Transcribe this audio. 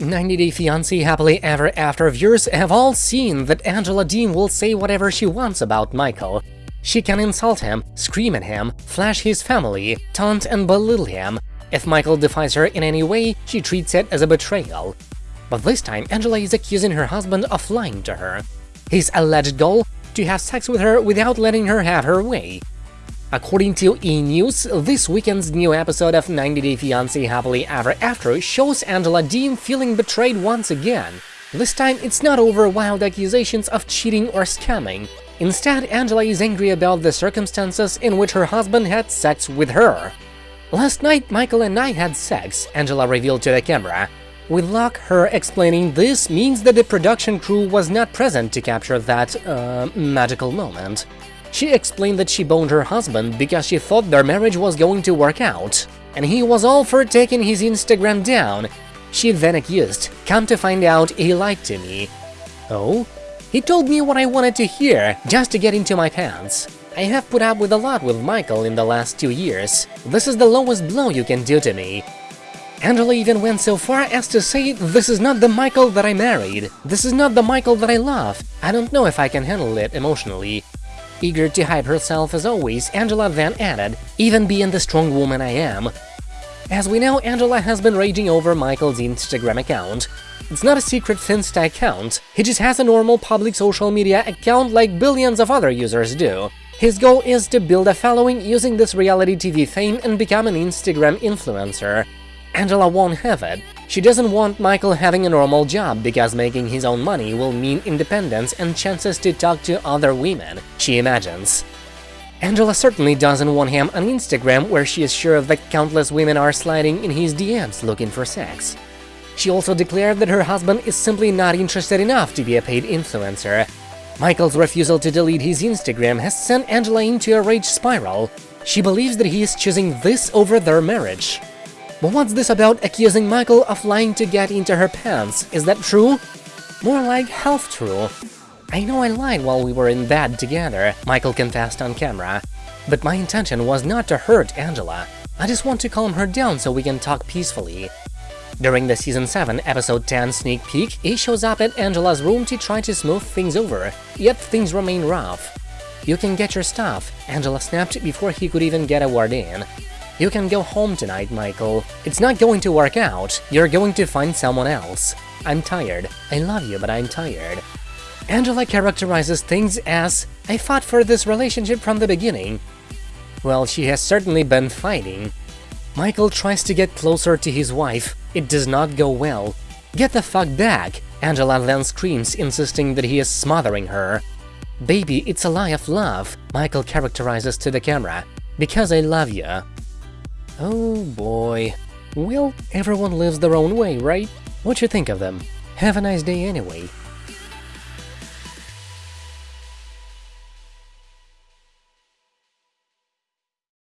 90 Day Fiancé Happily Ever After viewers have all seen that Angela Deem will say whatever she wants about Michael. She can insult him, scream at him, flash his family, taunt and belittle him. If Michael defies her in any way, she treats it as a betrayal. But this time, Angela is accusing her husband of lying to her. His alleged goal? To have sex with her without letting her have her way. According to E! News, this weekend's new episode of 90 Day Fiancé Happily Ever After shows Angela Deem feeling betrayed once again. This time, it's not over wild accusations of cheating or scamming. Instead, Angela is angry about the circumstances in which her husband had sex with her. Last night, Michael and I had sex, Angela revealed to the camera. With luck, her explaining this means that the production crew was not present to capture that, uh, magical moment. She explained that she boned her husband because she thought their marriage was going to work out, and he was all for taking his Instagram down. She then accused, come to find out he lied to me. Oh? He told me what I wanted to hear, just to get into my pants. I have put up with a lot with Michael in the last two years. This is the lowest blow you can do to me. Angela even went so far as to say, this is not the Michael that I married, this is not the Michael that I love, I don't know if I can handle it emotionally. Eager to hype herself as always, Angela then added, even being the strong woman I am. As we know, Angela has been raging over Michael's Instagram account. It's not a secret Finsta account, he just has a normal public social media account like billions of other users do. His goal is to build a following using this reality TV fame and become an Instagram influencer. Angela won't have it. She doesn't want Michael having a normal job because making his own money will mean independence and chances to talk to other women, she imagines. Angela certainly doesn't want him on Instagram where she is sure that countless women are sliding in his DMs looking for sex. She also declared that her husband is simply not interested enough to be a paid influencer. Michael's refusal to delete his Instagram has sent Angela into a rage spiral. She believes that he is choosing this over their marriage. But what's this about accusing Michael of lying to get into her pants? Is that true? More like half true. I know I lied while we were in bed together, Michael confessed on camera. But my intention was not to hurt Angela. I just want to calm her down so we can talk peacefully. During the Season 7, Episode 10 sneak peek, he shows up at Angela's room to try to smooth things over, yet things remain rough. You can get your stuff, Angela snapped before he could even get a word in. You can go home tonight, Michael. It's not going to work out, you're going to find someone else. I'm tired. I love you, but I'm tired. Angela characterizes things as, I fought for this relationship from the beginning. Well, she has certainly been fighting. Michael tries to get closer to his wife. It does not go well. Get the fuck back! Angela then screams, insisting that he is smothering her. Baby, it's a lie of love, Michael characterizes to the camera. Because I love you. Oh boy. Well, everyone lives their own way, right? What you think of them? Have a nice day anyway.